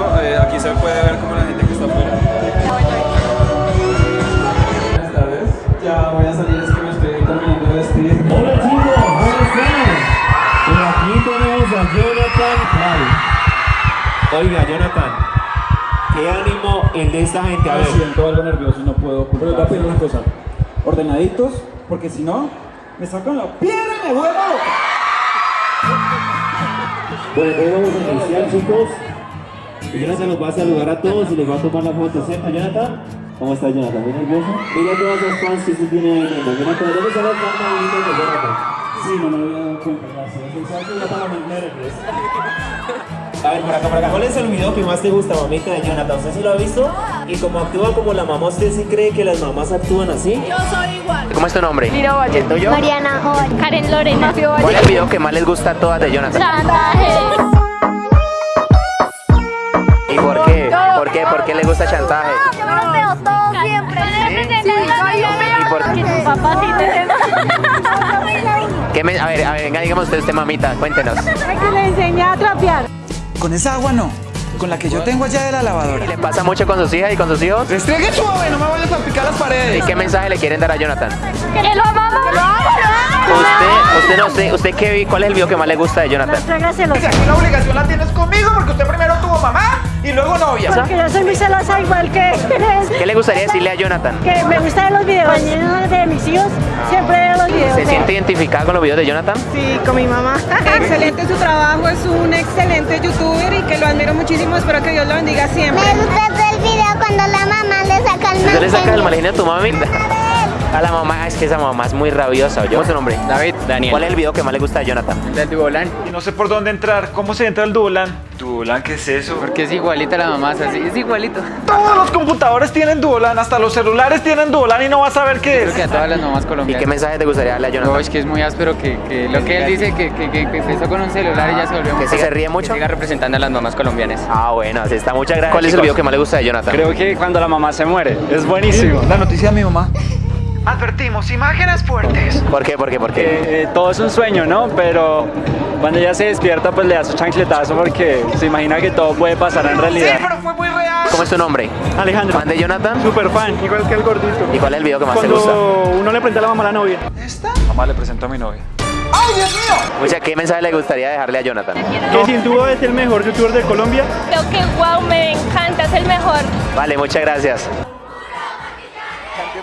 eso, eh, aquí se puede ver como la gente que está afuera. Buenas tardes. Ya voy a salir, es que me estoy terminando de vestir. Hola chicos, ¿cómo están? Y aquí tenemos a Jonathan Clay. Oiga, Jonathan, ¿qué ánimo el de esta gente? A Me ver, siento algo nervioso y no puedo Pero les voy a pedir una cosa. Ordenaditos, porque si no, me sacan la piedra y me vuelvo bueno, hoy vamos a iniciar chicos. Y Jonathan los va a saludar a todos y les va a tomar la foto, ¿cierto Jonathan? ¿Cómo está Jonathan? ¿Muy nervioso? Mira todas las fans que se tienen ahí. Jonathan, ¿dónde están las fans de Jonathan? Sí, no me había dado cuenta, gracias. A ver, por acá, por acá. ¿Cuál es el video que más te gusta, mamita, de Jonathan? ¿Usted sí lo ha visto? Y como actúa como la mamá, ¿usted sí cree que las mamás actúan así? Yo soy igual. ¿Cómo es tu nombre? Liro Valle. ¿El tuyo? Mariana Joven. Karen Lorena. ¿Cuál es el video que más les gusta a todas de Jonathan? Chantaje. ¿Por qué? ¿Por qué le gusta chantaje? Yo me los veo todos siempre. Sí, ¿Y Que tu papá sí te ¿Qué me- a ver, a ver, venga, dígame usted, usted mamita, cuéntenos. Que le enseñé a trapear. Con esa agua no, con la que yo tengo allá de la lavadora. ¿Y le pasa mucho con sus hijas y con sus hijos? Restregue suave, no me vayas a picar las ¿Y paredes. qué mensaje le quieren dar a Jonathan? Que lo amamos. Lo amo. Usted, usted no sé, usted qué vi, ¿cuál es el video que más le gusta de Jonathan? Trágaselo. Si aquí la obligación la tienes conmigo porque usted primero tuvo mamá y luego novia. Porque yo soy muy celosa igual que ¿Qué le gustaría decirle a Jonathan? Que me gustan los videos de mis hijos. Siempre veo los videos. ¿Se siente identificada con los videos de Jonathan? Sí, con mi mamá. Excelente su trabajo, es un excelente youtuber y que lo admiro muchísimo. Espero que Dios lo bendiga siempre. Me gusta el video cuando la mamá le saca el ¿Usted le sacas el mal a tu mamita? A la mamá, es que esa mamá es muy rabiosa. ¿Cómo es su nombre? David, Daniel. ¿Cuál es el video que más le gusta de Jonathan? Del Duolan. Y no sé por dónde entrar. ¿Cómo se entra al Duolan? ¿Duolan qué es eso? Porque es igualita la mamá, es así, es igualito. Todos los computadores tienen Duolan, hasta los celulares tienen Duolan y no vas a ver qué Creo que a es. todas las mamás ¿Y colombianas. qué mensaje te gustaría darle a No, Jonathan? es que es muy áspero que, que lo que él dice que, que, que- empezó con un celular y ya se volvió ¿Que se ríe mucho? Que siga representando a las mamás colombianas. Ah, bueno, así está. Muchas gracias. ¿Cuál es el video que más le gusta de Jonathan? Creo que cuando la mamá se muere. Es buenísimo. La noticia de mi mamá. Advertimos, imágenes fuertes. ¿Por qué? ¿Por qué? ¿Por qué? Eh, eh, todo es un sueño, ¿no? Pero cuando ella se despierta, pues le da su chancletazo porque se imagina que todo puede pasar en Sí, realidad. pero fue muy real. ¿Cómo es tu nombre? Alejandro, ¿Fan de Jonathan? super fan, igual que el gordito. ¿Y cuál es el video que más te gusta? uno le presenta a la mamá a la novia. ¿Esta? Mamá le presento a mi novia. ¡Ay, Dios mío! Mucha, ¿qué mensaje le gustaría dejarle a Jonathan? Que sin duda es el mejor youtuber de Colombia. Creo que wow, me encanta, es el mejor. Vale, muchas gracias.